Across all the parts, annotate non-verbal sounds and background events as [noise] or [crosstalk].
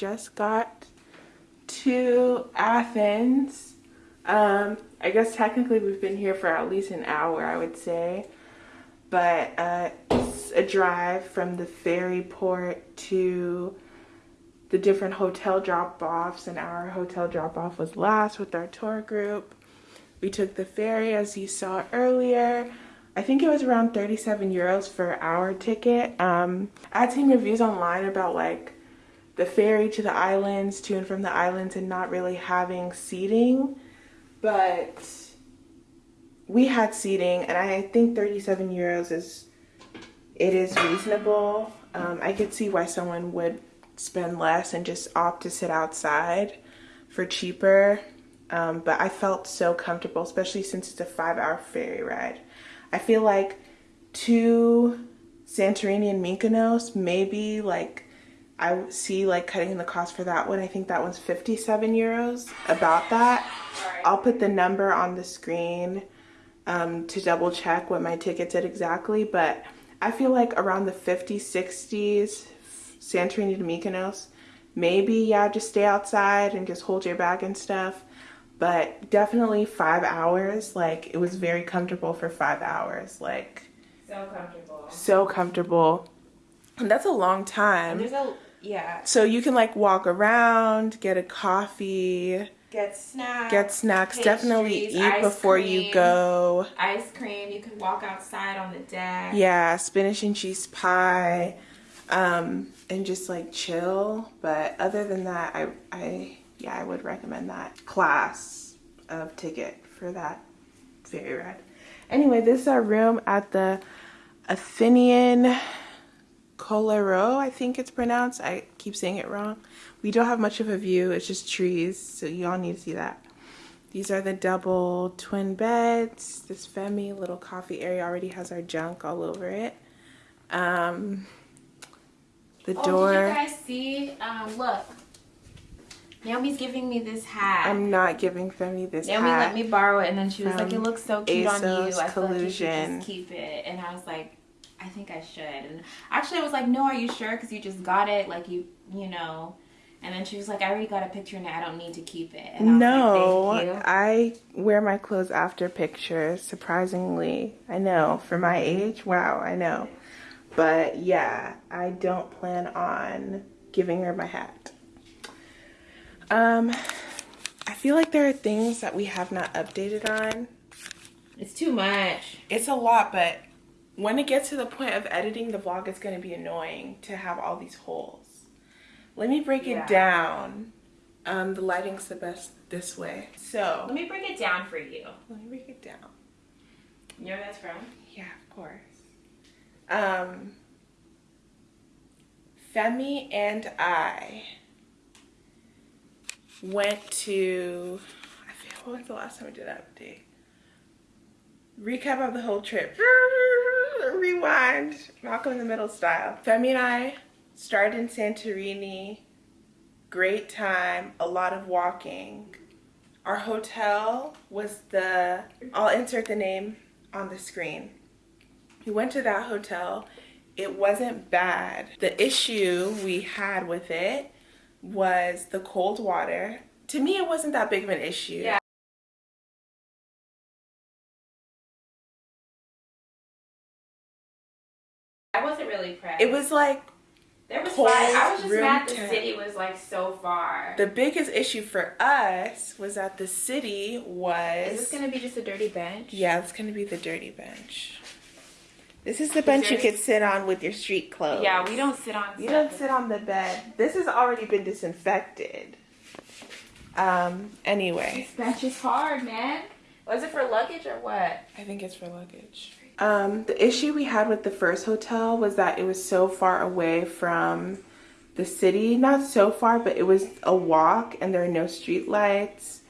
Just got to Athens. Um, I guess technically we've been here for at least an hour, I would say. But uh, it's a drive from the ferry port to the different hotel drop-offs and our hotel drop-off was last with our tour group. We took the ferry as you saw earlier. I think it was around 37 euros for our ticket. Um, I had seen reviews online about like the ferry to the islands, to and from the islands and not really having seating, but we had seating and I think 37 euros is, it is reasonable. Um, I could see why someone would spend less and just opt to sit outside for cheaper. Um, but I felt so comfortable, especially since it's a five hour ferry ride. I feel like to Santorini and Mykonos, maybe like I see like cutting the cost for that one. I think that one's 57 euros, about that. I'll put the number on the screen um, to double check what my ticket said exactly, but I feel like around the 50s, 60s, Santorini to Mykonos, maybe yeah, just stay outside and just hold your bag and stuff. But definitely five hours, like it was very comfortable for five hours. Like so comfortable. So comfortable. And that's a long time. And there's a yeah. So you can like walk around, get a coffee, get snacks, get snacks. Definitely eat before cream, you go. Ice cream. You can walk outside on the deck. Yeah, spinach and cheese pie um, and just like chill. But other than that, I, I, yeah, I would recommend that class of ticket for that very rad. Anyway, this is our room at the Athenian Colero, I think it's pronounced. I keep saying it wrong. We don't have much of a view. It's just trees, so y'all need to see that. These are the double twin beds. This Femi little coffee area already has our junk all over it. Um, the oh, door. Did you guys see? Um, look. Naomi's giving me this hat. I'm not giving Femi this Naomi hat. let me borrow it, and then she was like, "It looks so cute ASOS on you. I collusion. feel like you should just keep it." And I was like, "I think I should." And actually, I was like, "No, are you sure? Because you just got it. Like you, you know." And then she was like, "I already got a picture, and I don't need to keep it." no, like, I wear my clothes after pictures. Surprisingly, I know for my age. Wow, I know. But yeah, I don't plan on giving her my hat. Um, I feel like there are things that we have not updated on. It's too much. It's a lot, but when it gets to the point of editing the vlog, it's going to be annoying to have all these holes. Let me break yeah. it down. Um, the lighting's the best this way. So let me break it down for you. Let me break it down. You know where that's from? Yeah, of course um, Femi and I went to, I feel, what was the last time we did that update? Recap of the whole trip. [laughs] Rewind. Malcolm in the Middle style. Femi and I started in Santorini. Great time. A lot of walking. Our hotel was the, I'll insert the name on the screen. We went to that hotel. It wasn't bad. The issue we had with it was the cold water. To me, it wasn't that big of an issue. Yeah. It was like there was fine. I was just mad the city was like so far. The biggest issue for us was that the city was. Is this gonna be just a dirty bench? Yeah, it's gonna be the dirty bench. This is the bench you could sit on with your street clothes. Yeah, we don't sit on. You don't sit on the bed. This has already been disinfected. Um. Anyway. This bench is hard, man. Was it for luggage or what? I think it's for luggage. Um, the issue we had with the first hotel was that it was so far away from the city. Not so far, but it was a walk and there are no street lights.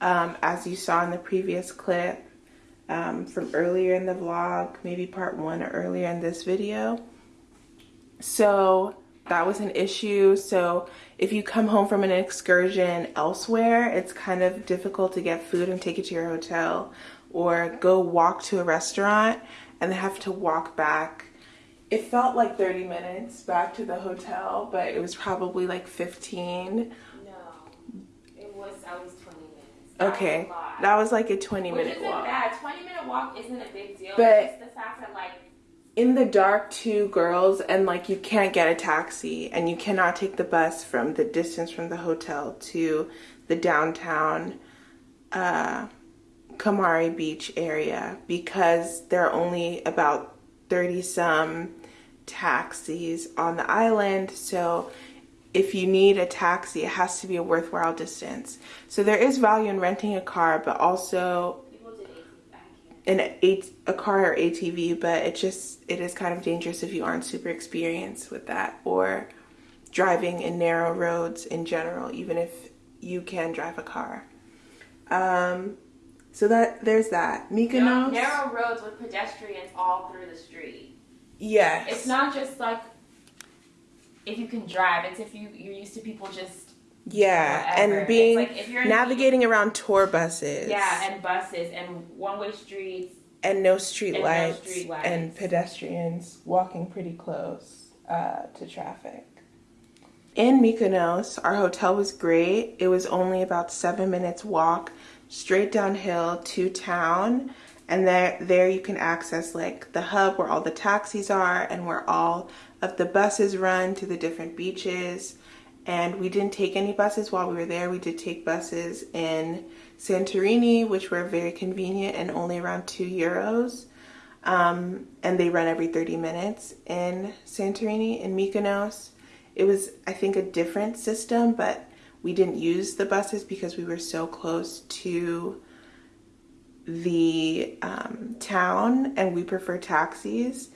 Um, as you saw in the previous clip um, from earlier in the vlog, maybe part one or earlier in this video. So that was an issue. So if you come home from an excursion elsewhere, it's kind of difficult to get food and take it to your hotel or go walk to a restaurant and have to walk back it felt like 30 minutes back to the hotel, but it was probably like 15. No, it was at least 20 minutes. That Okay, was that was like a 20 Which minute walk. bad. 20 minute walk isn't a big deal. But- it's the fact that like In the dark, two girls, and like you can't get a taxi, and you cannot take the bus from the distance from the hotel to the downtown uh, Kamari Beach area because there are only about 30 some taxis on the island. So if you need a taxi, it has to be a worthwhile distance. So there is value in renting a car, but also people did 18 I can't. an eight a car or ATV, but it just it is kind of dangerous if you aren't super experienced with that or driving in narrow roads in general, even if you can drive a car. Um, so that there's that. Mykonos. Narrow roads with pedestrians all through the street. Yes. It's not just like if you can drive. It's if you you're used to people just yeah, whatever. and being like if you're in- navigating around tour buses. yeah, and buses and one way streets. and no street And no lights street lights. and pedestrians walking pretty close uh, to traffic. In Mykonos, our hotel was great. It was only about seven minutes walk straight downhill to town, and there there you can access like the hub where all the taxis are and where all of the buses run to the different beaches. And we didn't take any buses while we were there. We did take buses in Santorini, which were very convenient and only around two euros. Um, and they run every 30 minutes in Santorini. In Mykonos, it was, I think, a different system, but we didn't use the buses because we were so close to the um, town and we prefer taxis.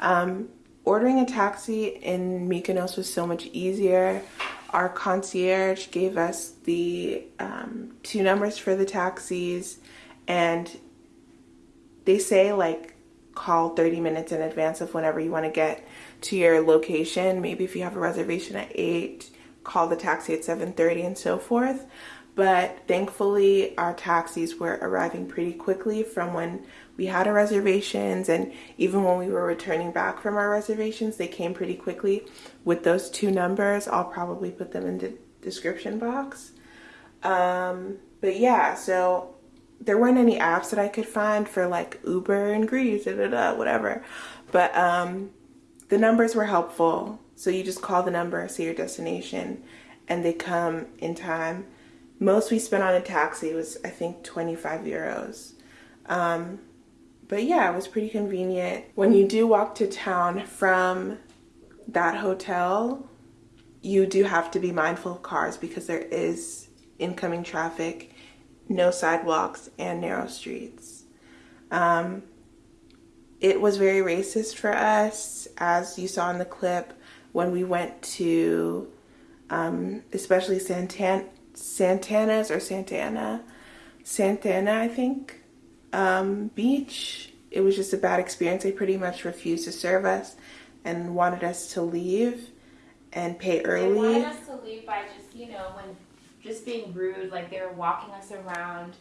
Um, ordering a taxi in Mykonos was so much easier. Our concierge gave us the um, two numbers for the taxis, and they say like call 30 minutes in advance of whenever you want to get to your location. Maybe if you have a reservation at 8, call the taxi at 7:30 and so forth. But thankfully our taxis were arriving pretty quickly from when we had our reservations and even when we were returning back from our reservations, they came pretty quickly with those two numbers. I'll probably put them in the description box. Um, but yeah, so there weren't any apps that I could find for like Uber and Greece, da, da, da, whatever. But um, the numbers were helpful. So you just call the number, say your destination, and they come in time. Most we spent on a taxi was, I think, 25 euros. Um, but yeah, it was pretty convenient. When you do walk to town from that hotel, you do have to be mindful of cars because there is incoming traffic, no sidewalks, and narrow streets. Um, it was very racist for us, as you saw in the clip when we went to, um, especially Santan- Santana's or Santana, Santana, I think, um, beach. It was just a bad experience. They pretty much refused to serve us and wanted us to leave and pay early. They wanted us to leave by just you know when just being rude. Like they were walking us around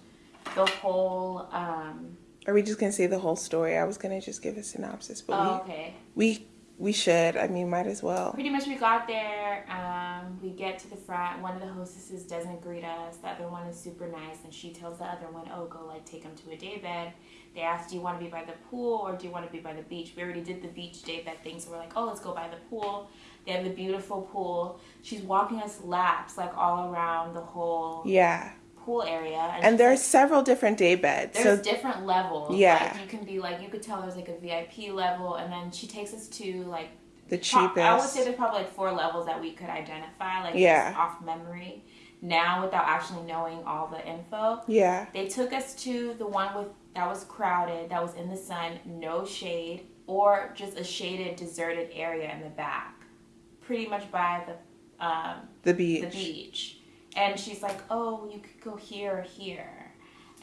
the whole. um Are we just gonna say the whole story? I was gonna just give a synopsis, but Oh, okay. we we should. I mean, might as well. Pretty much, we got there. Um, we get to the front. One of the hostesses doesn't greet us. The other one is super nice, and she tells the other one, "Oh, go like take them to a day bed." They asked, "Do you want to be by the pool or do you want to be by the beach?" We already did the beach day bed thing, so we're like, "Oh, let's go by the pool." They have the beautiful pool. She's walking us laps like all around the whole Yeah, pool area, and she's there's like, several different day beds. there's So different levels. Yeah. like, you can be like you could tell there's like a VIP level, and then she takes us to like the cheapest. I would say there's probably like four levels that we could identify, like Yeah. off memory. Now, without actually knowing all the info, yeah, they took us to the one with that was crowded, that was in the sun, no shade, or just a shaded, deserted area in the back, pretty much by the um, the beach. the beach. And she's like, "Oh, you could go here or here."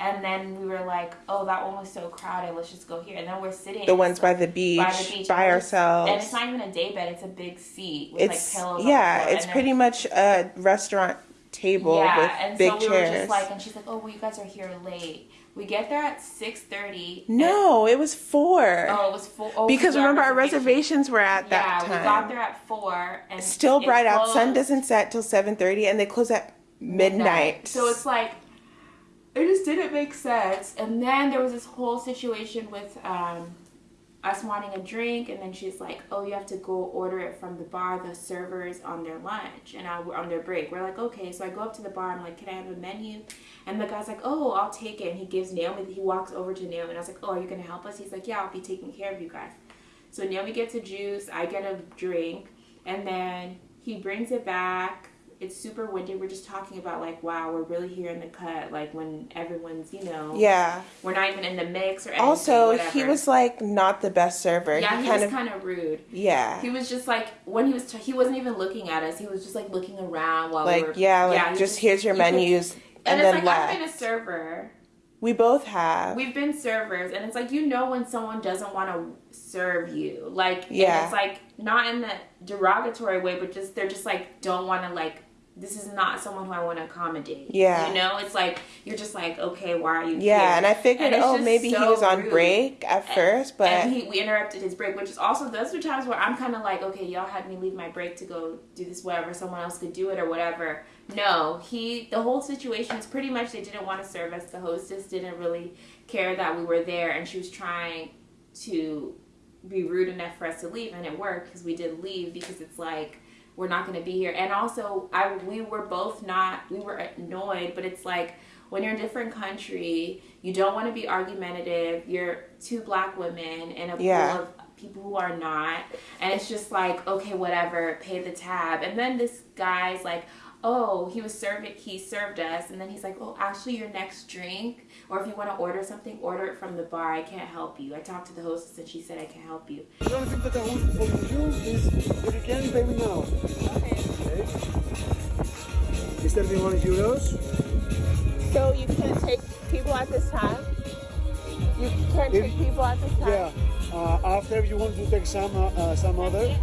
And then we were like, "Oh, that one was so crowded. Let's just go here." And then we're sitting. The ones by the beach, by the beach, by ourselves. And it's not even a day bed; it's a big seat with it's like pillows. yeah, it's pretty much a restaurant table yeah, with and big so we chairs. were just like, and she's like, "Oh, well, you guys are here late." We get there at six thirty. no, it was four. Oh, it was full. Oh, because remember our reservations. were at Yeah, that time. we got there at four, and Still bright out. Sun doesn't set till seven thirty, and they close at midnight. So it's like it just didn't make sense. And then there was this whole situation with um, us wanting a drink, and then she's like, "Oh, you have to go order it from the bar. The servers on their lunch and I, on their break." We're like, "Okay." So I go up to the bar. I'm like, "Can I have a menu?" And the guy's like, "Oh, I'll take it." And he gives Naomi. He walks over to Naomi, and I was like, "Oh, are you gonna help us?" He's like, "Yeah, I'll be taking care of you guys." So Naomi gets a juice. I get a drink, and then he brings it back. It's super windy. We're just talking about like, wow, we're really here in the cut. Like when everyone's, you know, yeah. we're not even in the mix or anything. Also, whatever. he was like not the best server. yeah, he he kind was of kind of rude. yeah. He was just like when he was t- he wasn't even looking at us. He was just like looking around while we like were yeah, like he just here's your you could- menus, and, and, it's then like left. I've been a server. we both have. We've been servers, and it's like you know when someone doesn't want to serve you, like Yeah. it's like not in the derogatory way, but just they're just like don't want to like. This is not someone who I want to accommodate. Yeah. you know, it's like you're just like, okay, why are you? yeah, here? and I figured, it's oh, maybe he was on rude. break at first, but and he, we interrupted his break, which is also those are times where I'm kind of like, okay, y'all had me leave my break to go do this, whatever. Someone else could do it or whatever. No, he. The whole situation is pretty much they didn't want to serve us. The hostess didn't really care that we were there, and she was trying to be rude enough for us to leave, and it worked because we did leave because it's like we're not going to be here. And also, I we were both not we were annoyed, but it's like when you're in a different country, you don't want to be argumentative. You're two black women in a Yeah. pool of people who are not, and it's just like okay, whatever, pay the tab. And then this guy's like. Oh, he was serving. He served us, and then he's like, "Oh, actually, your next drink, or if you want to order something, order it from the bar. I can't help you." I talked to the hostess, and she said I can help you. The only thing that I want from you is if you can pay me now. Okay. Okay? Is 31 euros? so you can't take people at this time. You can't take people at this time? Yeah. Uh, after you want to take some uh, uh, some other,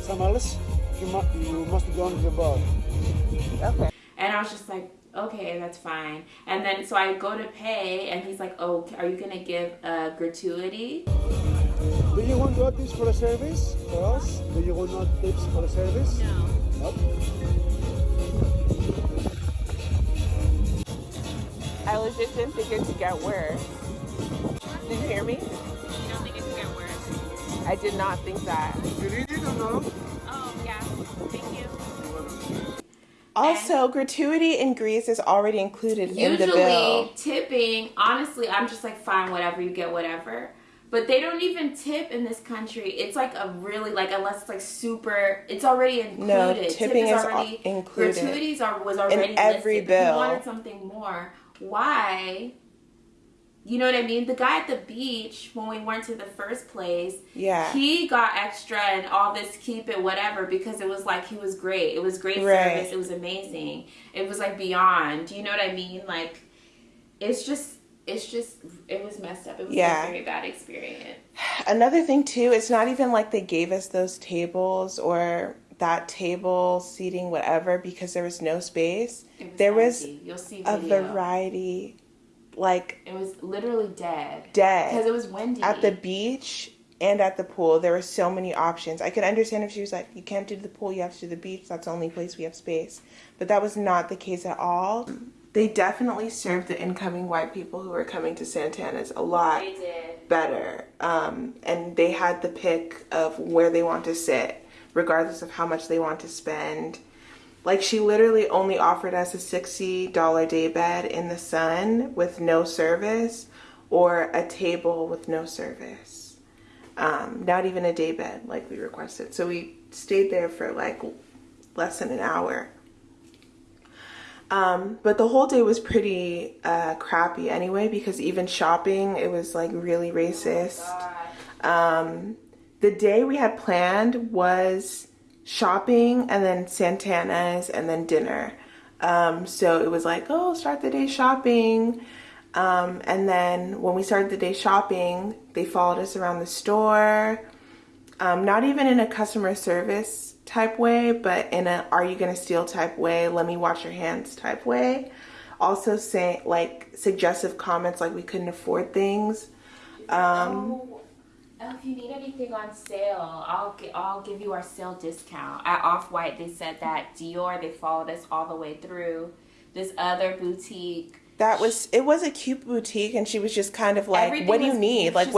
some else, you, mu- you must go to the bar. Okay. And I was just like, okay, that's fine. And then so I go to pay, and he's like, oh, are you gonna give a gratuity? Do you want to add this for the service for us? Do you want not tips for the service? No. Nope. I legit didn't think it could get worse. Did you hear me? You don't think it could get worse? I did not think that. You need it or Also, gratuity in Greece is already included in the Usually bill. tipping, honestly, I'm just like, fine, whatever, you get whatever. But they don't even tip in this country. It's like a really like unless it's like super. It's already included. No, Tip tipping is already included. Gratuities are was already every listed. If bill. you wanted something more, why? You know what I mean? The guy at the beach when we went to the first place, Yeah. he got extra and all this keep it whatever because it was like he was great. It was great Right. service. It was amazing. It was like beyond. Do you know what I mean? Like it's just it's just it was messed up. It was Yeah. a very bad experience. Another thing too, it's not even like they gave us those tables or that table seating whatever because there was no space. It was there was empty. you'll see a variety like It was literally dead Dead because it was windy at the beach and at the pool. There were so many options. I could understand if she was like, "You can't do the pool, you have to do the beach. That's the only place we have space." But that was not the case at all. They definitely served the incoming white people who were coming to Santana's a lot better. Um, and they had the pick of where they want to sit, regardless of how much they want to spend. Like she literally only offered us a $60 day bed in the sun with no service or a table with no service. Um, not even a day bed like we requested. So we stayed there for like less than an hour. Um, but the whole day was pretty uh, crappy anyway because even shopping, it was like really racist. Um, the day we had planned was shopping and then Santana's and then dinner. Um, so it was like, oh, start the day shopping. Um, and then when we started the day shopping, they followed us around the store. um, not even in a customer service type way, but in a "Are you gonna steal?" type way. Let me wash your hands type way. Also, saying like suggestive comments like we couldn't afford things. Um, oh, oh, if you need anything on sale, I'll I'll give you our sale discount. At Off White, they said that Dior they followed us all the way through. This other boutique that was it was a cute boutique, and she was just kind of like, Everything "What do you was- need? Like,